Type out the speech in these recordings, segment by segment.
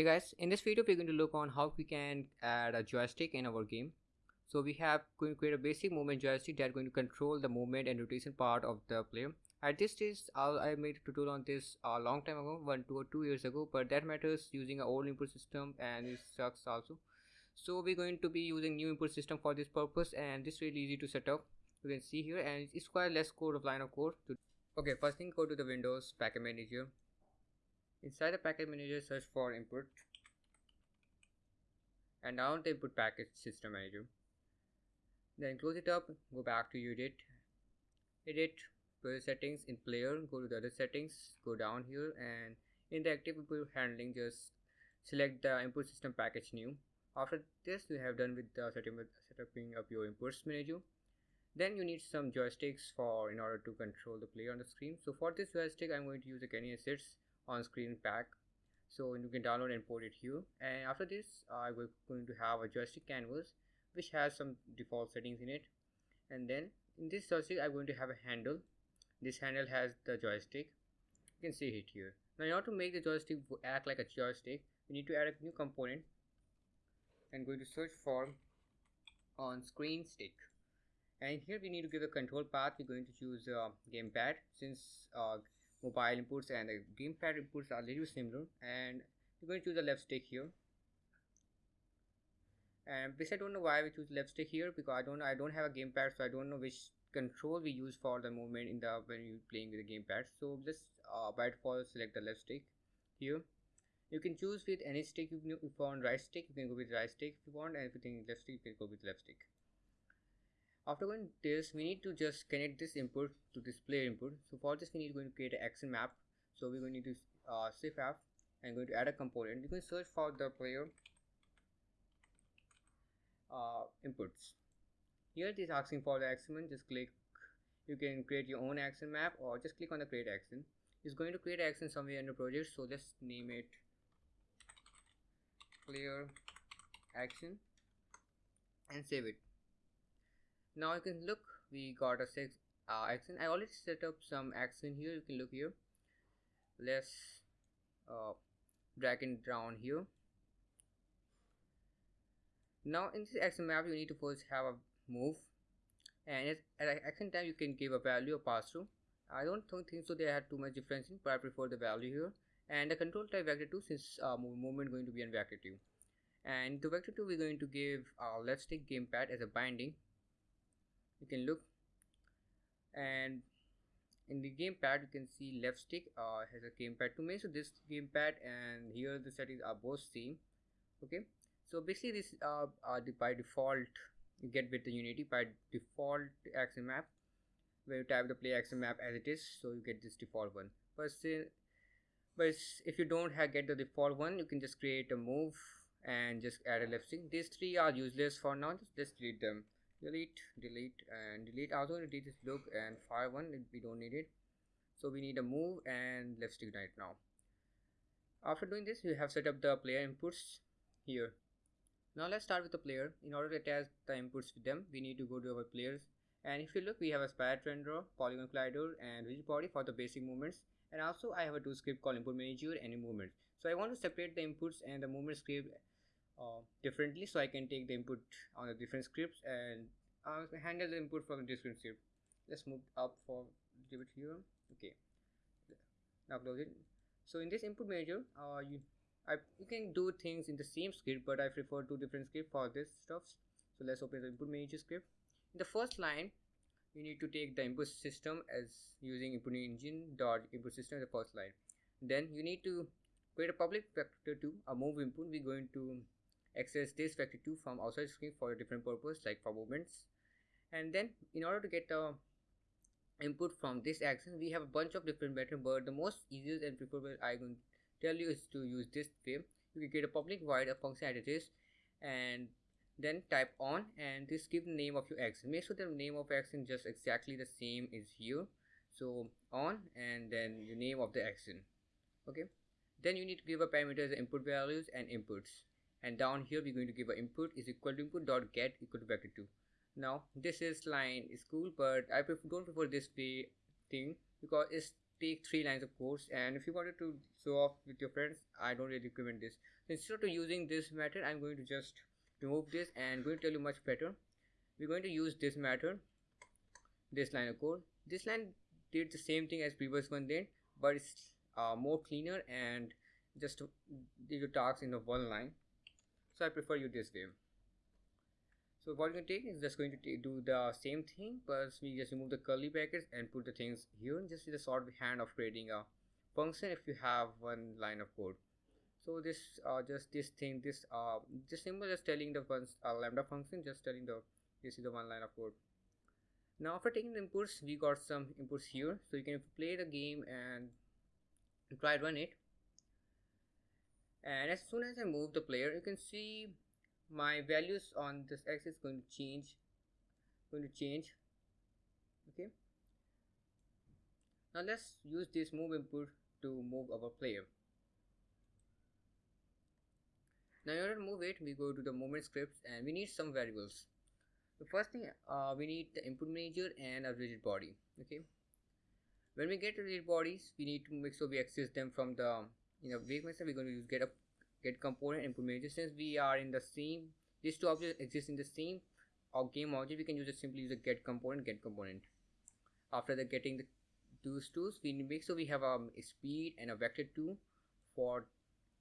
Hey guys, in this video we're going to look on how we can add a joystick in our game. So we have going to create a basic movement joystick that going to control the movement and rotation part of the player. At this stage, I made a tutorial on this a long time ago, one, two or two years ago, but that matters using an old input system and it sucks also. So we're going to be using new input system for this purpose and this really easy to set up. You can see here and it's quite less code of line of code. To okay, first thing go to the Windows Package Manager Inside the package manager, search for input and down the input package system manager. Then close it up, go back to edit, edit player settings in player, go to the other settings, go down here and in the active input handling just select the input system package new. After this you have done with the setting, setting up your inputs manager. Then you need some joysticks for in order to control the player on the screen. So for this joystick I'm going to use the Kenney Assets on screen pack. So you can download and import it here. And after this I will going to have a joystick canvas which has some default settings in it. And then in this joystick I'm going to have a handle. This handle has the joystick. You can see it here. Now in order to make the joystick act like a joystick we need to add a new component. And going to search for on screen stick. And here we need to give a control path. We're going to choose uh, gamepad since uh, mobile inputs and the gamepad inputs are little similar. And we're going to choose the left stick here. And this I don't know why we choose left stick here because I don't I don't have a gamepad so I don't know which control we use for the movement in the when you're playing with the gamepad. So just uh, by default select the left stick here. You can choose with any stick you, if you want right stick you can go with right stick if you want and if you think left stick you can go with left stick after going this we need to just connect this input to this player input. So for this we need going to create an action map. So we're going to do uh, shift F and going to add a component. You can search for the player uh, inputs. Here it is asking for the action just click you can create your own action map or just click on the create action. It's going to create action somewhere in the project. So let's name it player action and save it now you can look. We got a six uh, action I already set up some action here. You can look here. Let's uh, drag it down here. Now in this action map you need to first have a move. And at, action time you can give a value or pass through. I don't think so they had too much difference in but I prefer the value here. And the control type vector 2 since uh, movement going to be on vector 2 and the vector 2 we're going to give our left stick gamepad as a binding you can look. And in the gamepad you can see left stick uh, has a gamepad to me. So this gamepad and here the settings are both same. Okay? So basically this uh, are the, by default you get with the unity by default action map when you type the play action map as it is so you get this default one. But still but if you don't have get the default one you can just create a move and just add a left stick. These three are useless for now. Just, just delete them delete delete and delete also. Delete this look and fire one we don't need it. So we need a move and stick right now. After doing this we have set up the player inputs here. Now let's start with the player. In order to attach the inputs with them we need to go to our players. And if you look we have a sprite renderer polygon collider and rigid body for the basic movements. And also i have a two script called input manager and movement. So i want to separate the inputs and the movement script uh, differently so I can take the input on the different scripts and uh, handle the input from the different script let's move up for give it here. Okay. Now close it. So in this input manager uh, you I, you can do things in the same script but I prefer two different scripts for this stuff. So let's open the input manager script. In the first line you need to take the input system as using input engine dot input system the first line. Then you need to create a public vector to a move input. We're going to access this vector 2 from outside screen for a different purpose like for movements. And then in order to get the input from this action we have a bunch of different methods but the most easiest and preferable i can tell you is to use this way you can get a public void a function as and then type on and this give the name of your action make sure the name of action just exactly the same is here so on and then the name of the action okay? Then you need to give a parameters input values and inputs and down here we're going to give an input is equal to input dot get equal to vector 2 now this is line is cool but i prefer, don't prefer this way thing because it's take three lines of codes and if you wanted to show off with your friends I don't really recommend this. So instead of using this method I'm going to just remove this and going to tell you much better. We're going to use this method this line of code. This line did the same thing as previous one did but it's uh, more cleaner and just did your tasks in the one line so I prefer you this way. So what you can take is just going to do the same thing but we just remove the curly brackets and put the things here and just see the short hand of creating a function if you have one line of code. So this uh, just this thing this uh this symbol is telling the one uh, lambda function just telling the this is the one line of code. Now after taking the inputs we got some inputs here. So you can play the game and try run it and as soon as I move the player you can see my values on this axis going to change. Going to change. Okay. Now let's use this move input to move our player. Now in order to move it we go to the movement scripts and we need some variables. The first thing uh, we need the input manager and a rigid body. Okay. When we get to rigid bodies we need to make sure we access them from the you know wave method we're going to use get a get component input manager since we are in the same these two objects exist in the same or game object we can use it simply use a get component get component. After the getting the those tools we make sure we have um, a speed and a vector 2 for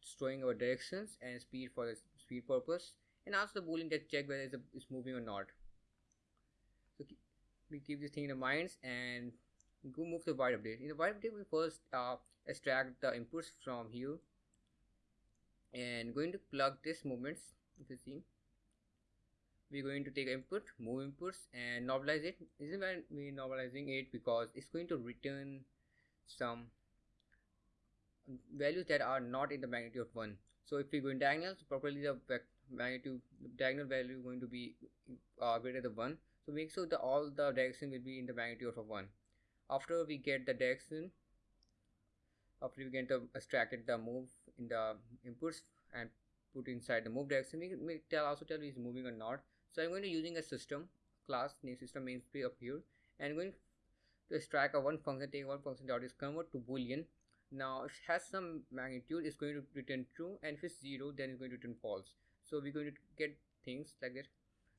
storing our directions and speed for the speed purpose and also the boolean that check whether it's, it's moving or not. So we keep this thing in the minds and go move to void update. In the void update we first uh, extract the inputs from here. And going to plug this movements if you see. We're going to take input move inputs and normalize it. This is we're normalizing it? Because it's going to return some values that are not in the magnitude of 1 so if we go in diagonals properly the magnitude the diagonal value is going to be uh, greater than 1 so make sure that all the direction will be in the magnitude of 1 after we get the direction after we get the extracted the move in the inputs and put inside the move direction we tell also tell is moving or not. So i'm going to using a system class name system namespace up here and I'm going to extract a one function take one function dot is convert to boolean. Now it has some magnitude it's going to return true and if it's zero then it's going to return false. So we're going to get things like that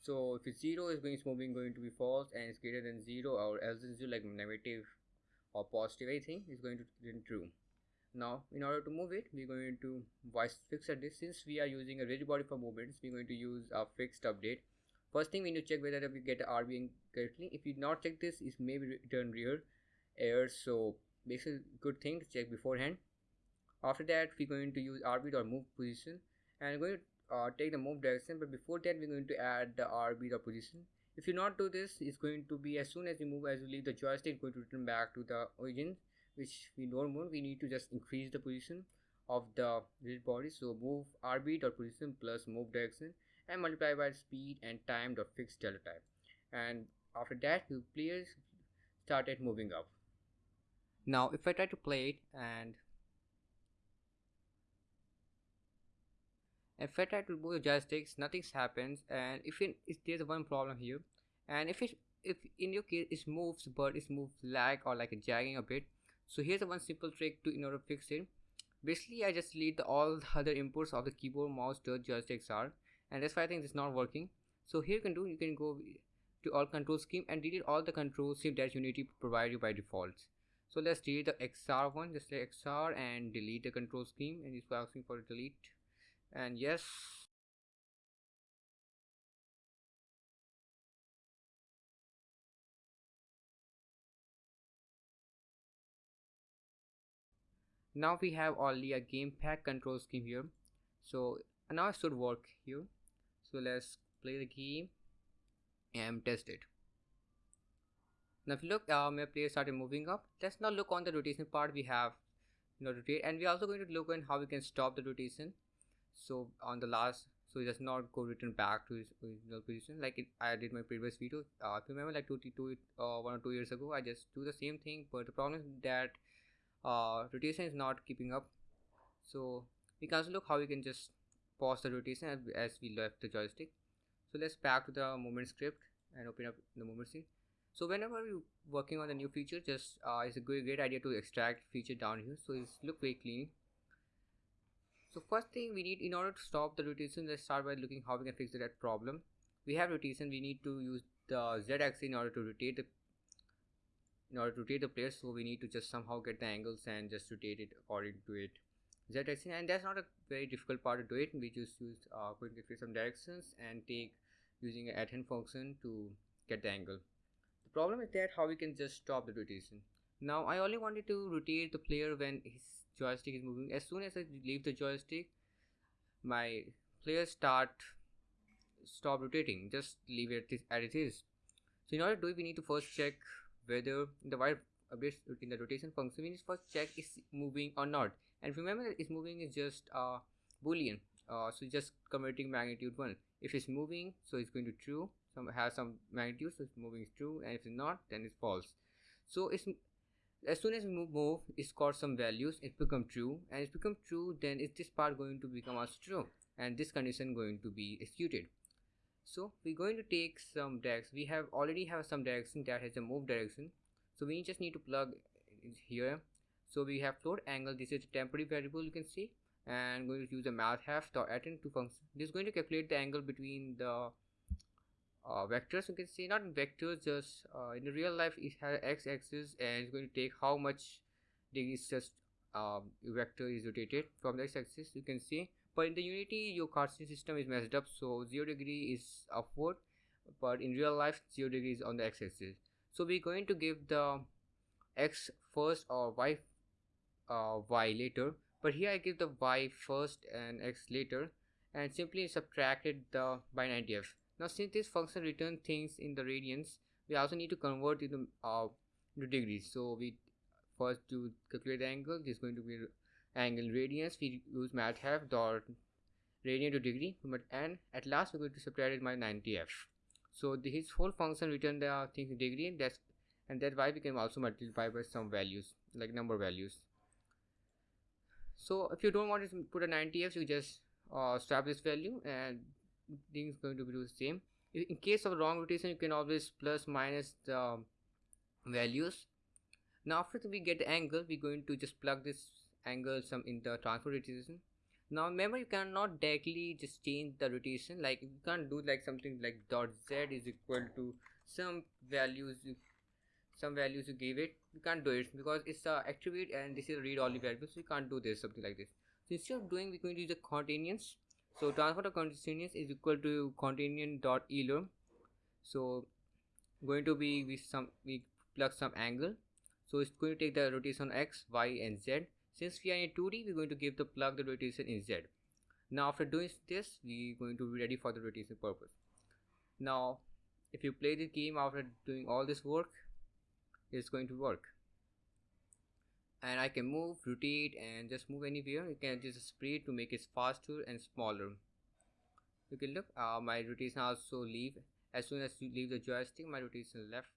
so if it's zero it's going to moving going to be false and it's greater than zero or else it's like negative or positive anything is going to return true. Now in order to move it we're going to fix at this. Since we are using a rigid body for movements we're going to use a fixed update. First thing we need to check whether we get RB correctly. If you not check this it may return rear error. So basically good thing to check beforehand. After that we're going to use RB or move position and we're going to uh, take the move direction but before that we're going to add the RB or position if you not do this it's going to be as soon as you move as you leave the joystick going to return back to the origin which we don't want. We need to just increase the position of the rigid body. So move rb dot position plus move direction and multiply by speed and time dot fixed delta time and after that the players started moving up. Now if i try to play it and if i try to move the joysticks nothing happens and if, if there's one problem here and if it if in your case it moves but it moves lag or like jagging a bit so here's one simple trick to in order to fix it. Basically i just delete the, all the other inputs of the keyboard mouse the joysticks are and that's why i think it's not working. So here you can do you can go to all control scheme and delete all the control scheme that unity provide you by default so let's delete the xr one just like xr and delete the control scheme and it's asking for delete and yes. Now we have only a gamepad control scheme here. So now it should work here. So let's play the game and test it. Now if you look uh, my player started moving up. Let's now look on the rotation part we have you know rotate and we're also going to look on how we can stop the rotation so on the last so it does not go return back to its original position like it, I did my previous video. Uh, if you remember like two, two uh, one or two years ago I just do the same thing but the problem is that uh, rotation is not keeping up. So we can also look how we can just pause the rotation as, as we left the joystick. So let's back to the movement script and open up the movement scene. So whenever you're working on a new feature just uh, it's a great, great idea to extract feature down here. So it's look very clean so first thing we need in order to stop the rotation let's start by looking how we can fix that problem. We have rotation we need to use the z-axis in order to rotate the in order to rotate the player so we need to just somehow get the angles and just rotate it according to it. Z-axis and that's not a very difficult part to do it. We just use uh, going to create some directions and take using a hand function to get the angle. The problem is that how we can just stop the rotation. Now I only wanted to rotate the player when his joystick is moving. As soon as I leave the joystick my player start stop rotating. Just leave it as it is so in order to do it we need to first check whether the wire bit in the rotation function. We need to first check is moving or not. And remember that is moving is just a boolean uh, so just converting magnitude 1 if it's moving so it's going to true. Some has some magnitude so it's moving is true. And if it's not then it's false. So it's as soon as we move, move it got some values it become true and it become true then is this part going to become as true and this condition going to be executed. So we're going to take some direction we have already have some direction that has a move direction. So we just need to plug here. So we have float angle this is a temporary variable you can see and going to use a Mathf dot Atan2 function. This is going to calculate the angle between the uh, vectors you can see not vectors just uh, in real life it has x-axis and it's going to take how much degrees just um, vector is rotated from the x-axis you can see. But in the unity your coordinate system is messed up so 0 degree is upward but in real life 0 degree is on the x-axis so we're going to give the x first or y uh, y later but here I give the y first and x later and simply subtracted the by 90f now since this function return things in the radians, we also need to convert it to, uh, degrees. So we first to calculate the angle, this is going to be angle radians. We use math mathf dot radian to degree, but and at last we're going to subtract it by 90f. So his whole function return the things in degree. and That's and that's why we can also multiply by some values like number values. So if you don't want to put a 90f, you just uh, this value and thing is going to be the same. In case of wrong rotation you can always plus minus the um, values. Now after we get the angle we're going to just plug this angle some in the transform rotation. Now remember you cannot directly just change the rotation. Like you can't do like something like dot z is equal to some values some values you give it. You can't do it because it's a attribute and this is a read only variable so you can't do this something like this. So instead of doing we're going to use the continuance so transfer of continuous is equal to Quaternion dot euler. So going to be with some we plug some angle. So it's going to take the rotation x y and z. Since we are in 2d we're going to give the plug the rotation in z. Now after doing this we're going to be ready for the rotation purpose. Now if you play the game after doing all this work it's going to work and I can move rotate and just move anywhere. You can just spray to make it faster and smaller. You can look uh, my rotation also leave. As soon as you leave the joystick my rotation left